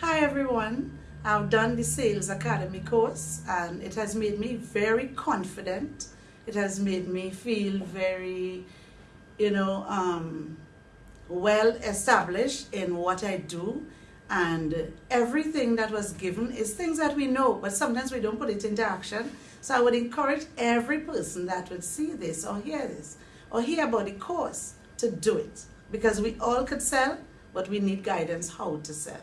Hi everyone, I've done the Sales Academy course and it has made me very confident. It has made me feel very, you know, um, well established in what I do and everything that was given is things that we know but sometimes we don't put it into action. So I would encourage every person that would see this or hear this or hear about the course to do it because we all could sell but we need guidance how to sell.